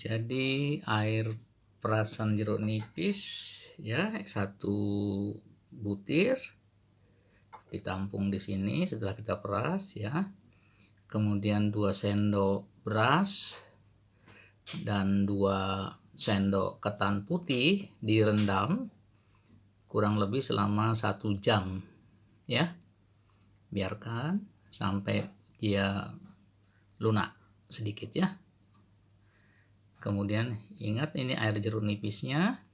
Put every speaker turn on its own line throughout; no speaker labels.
jadi air perasan jeruk nipis ya satu butir ditampung di sini setelah kita peras ya. Kemudian 2 sendok beras dan 2 sendok ketan putih direndam kurang lebih selama satu jam ya. Biarkan sampai dia lunak sedikit ya kemudian ingat ini air jeruk nipisnya.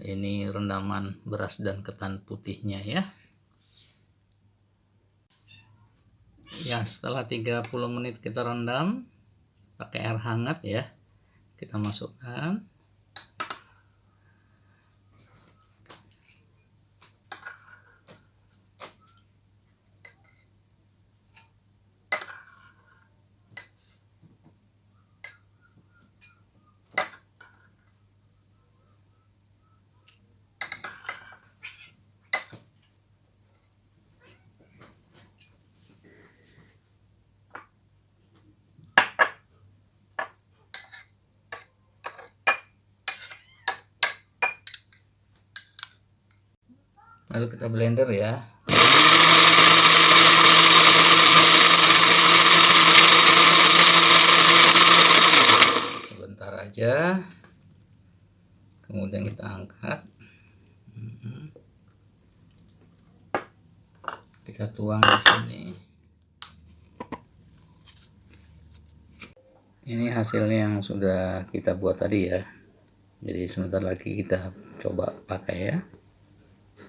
Ini rendaman beras dan ketan putihnya ya. Ya setelah 30 menit kita rendam pakai air hangat ya kita masukkan lalu kita blender ya. Sebentar aja. Kemudian kita angkat. Kita tuang di sini. Ini hasilnya yang sudah kita buat tadi ya. Jadi sebentar lagi kita coba pakai ya